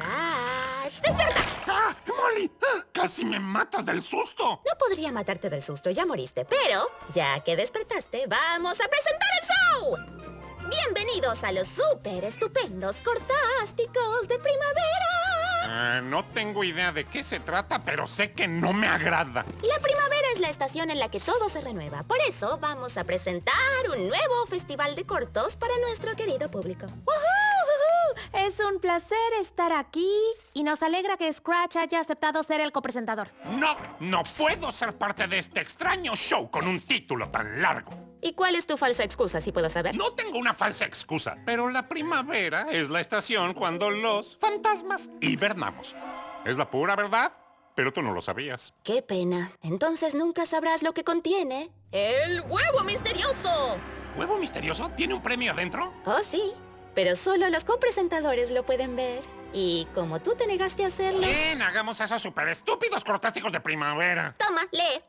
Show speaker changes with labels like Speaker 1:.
Speaker 1: ¡Ah! ¡Molly! ¡Ah! ¡Casi me matas del susto!
Speaker 2: No podría matarte del susto, ya moriste, pero ya que despertaste, vamos a presentar el show. Bienvenidos a los súper estupendos cortásticos de primavera.
Speaker 1: Ah, no tengo idea de qué se trata, pero sé que no me agrada.
Speaker 2: La primavera es la estación en la que todo se renueva. Por eso vamos a presentar un nuevo festival de cortos para nuestro querido público.
Speaker 3: ¡Woohoo! Es un placer estar aquí y nos alegra que Scratch haya aceptado ser el copresentador.
Speaker 1: No, no puedo ser parte de este extraño show con un título tan largo.
Speaker 2: ¿Y cuál es tu falsa excusa, si puedo saber?
Speaker 1: No tengo una falsa excusa, pero la primavera es la estación cuando los fantasmas hibernamos. Es la pura verdad, pero tú no lo sabías.
Speaker 2: Qué pena. Entonces nunca sabrás lo que contiene. ¡El huevo misterioso!
Speaker 1: ¿Huevo misterioso? ¿Tiene un premio adentro?
Speaker 2: Oh, sí. Pero solo los copresentadores lo pueden ver. Y como tú te negaste a hacerlo...
Speaker 1: Bien, hagamos esos super estúpidos cortásticos de primavera.
Speaker 2: Toma, lee.